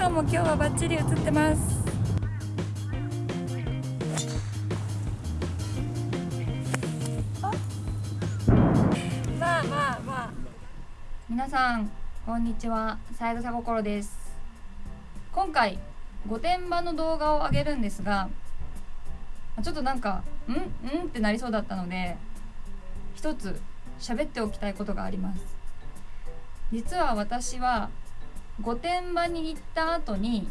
さんも今日はバッチリ映ってます。まあまあまあ。皆さんこんにちは。三枝心です。今回御殿場の動画を上げるんですがちょっとなんか「んん?」ってなりそうだったので一つ喋っておきたいことがあります。実は私は御殿場に行った後に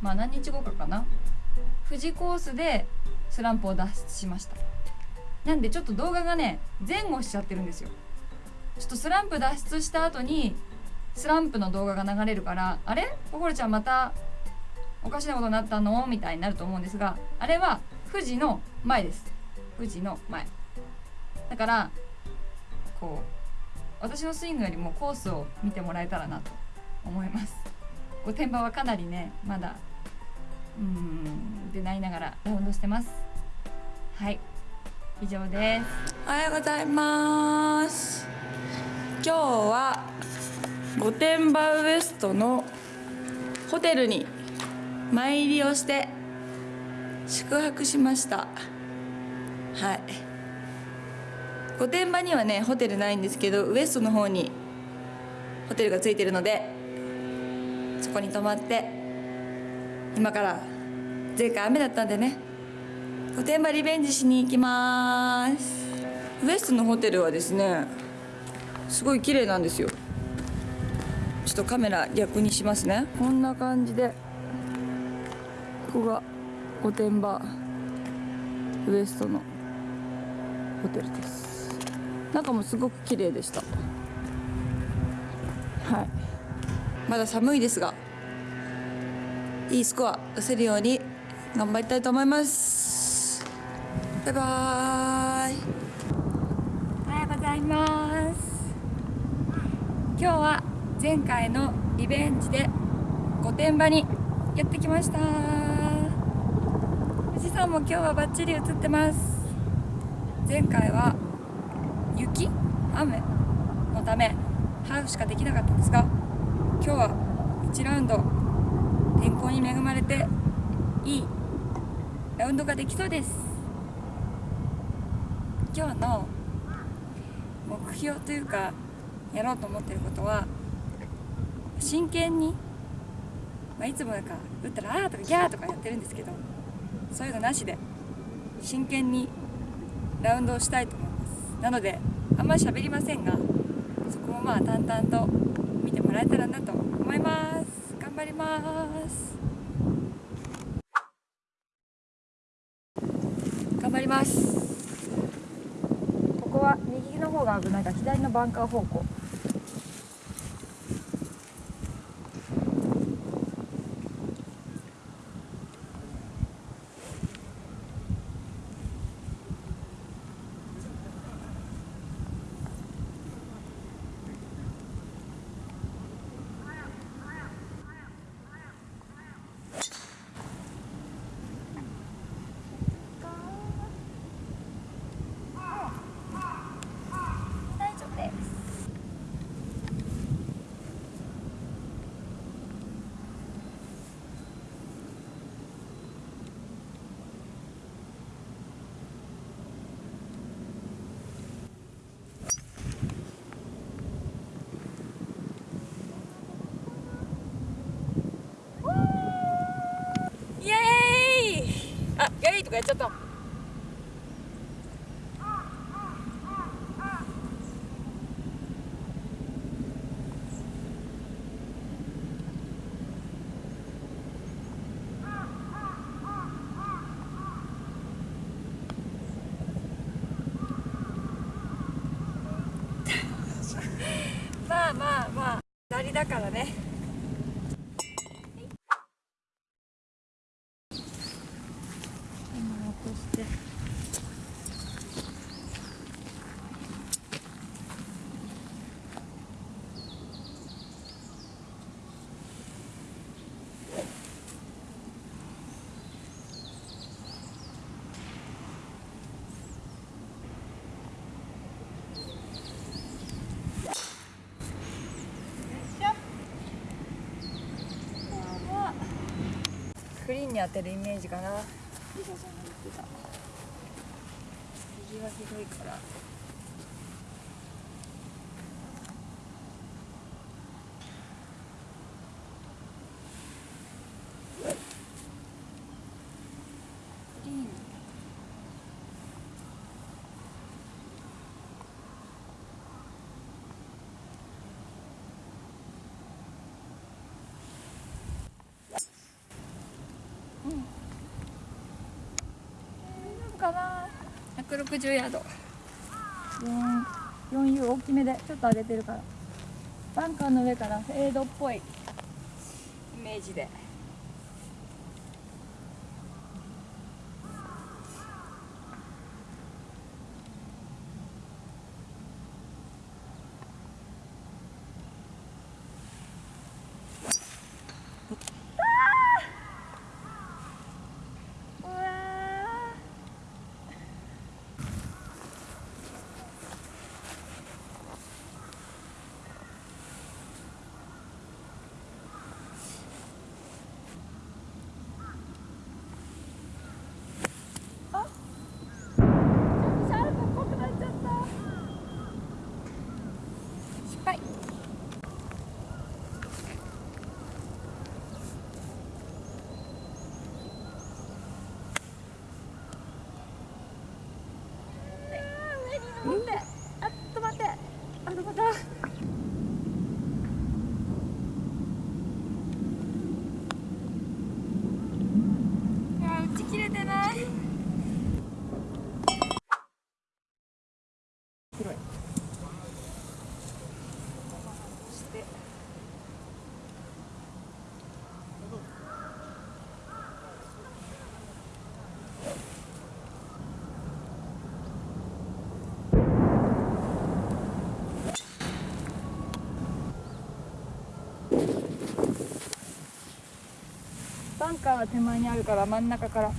まあ何日後かかな富士コースでスランプを脱出しました。なんでちょっと動画がね前後しちゃってるんですよ。ちょっとスランプ脱出した後にスランプの動画が流れるからあれ？心ちゃんまたおかしなことになったの？みたいになると思うんですがあれは富士の前です。富士の前。だからこう私のスイングよりもコースを見てもらえたらなと。思います。御殿場はかなりねまだうんでなりながらラウンドしてます。はい。以上です。おはようございます。今日は御殿場ウエストのホテルに参りをして宿泊しました。はい。御殿場にはねホテルないんですけどウエストの方にホテルがついてるのでそこに泊まって今から前回雨だったんでね御殿場リベンジしに行きます。ウエストのホテルはですねすごい綺麗なんですよ。ちょっとカメラ逆にしますね。こんな感じでここが御殿場ウエストのホテルです。中もすごく綺麗でした。はい。まだ寒いですがいいスコア出せるように頑張りたいと思います。バイバーイ。おはようございます。今日は前回のリベンジで御殿場にやってきました。富士山も今日はバッチリ映ってます。前回は雪雨のためハーフしかできなかったんですが今日は1ラウンド天候に恵まれていいラウンドができそうです。今日の目標というかやろうと思ってることは真剣に、まあ、いつもなんか打ったら「あー」とか「ギャー」とかやってるんですけどそういうのなしで真剣にラウンドをしたいと思います。なのであんまり喋りませんがそこもまあ淡々ともらえたらなと思います。頑張ります。頑張ります。ここは右の方が危ないから左のバンカー方向大丈夫ですイエーイあイエーイとかやっちゃったまあまあまあ下りだからね。に当てるイメージかな。リサちゃんがひどいからグリーン大丈夫かな160ヤード。4 4U 大きめでちょっと上げてるから。バンカーの上からフェードっぽい。イメージでうわーあちょっとシャープっぽくなっちゃった失敗上に登ってあっと待ってあどこだいや打ち切れてない広いそしてバンカーは手前にあるから真ん中から。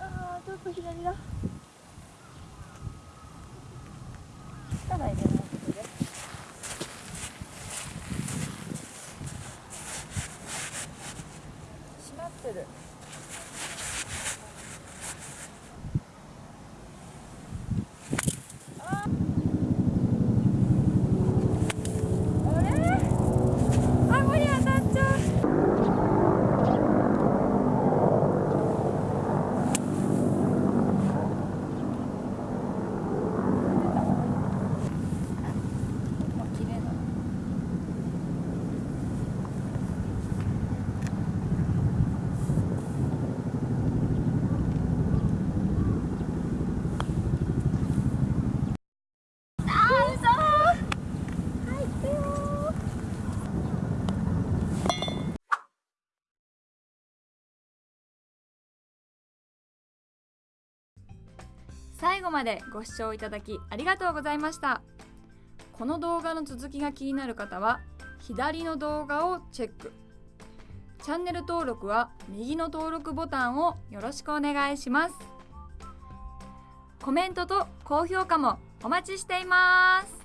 あーちょっと左だ力入れないことで閉まってるああれ顎に当たっちゃうあ綺麗なあー嘘入ってよ最後までご視聴いただきありがとうございました。この動画の続きが気になる方は左の動画をチェック。チャンネル登録は右の登録ボタンをよろしくお願いします。コメントと高評価もお待ちしています。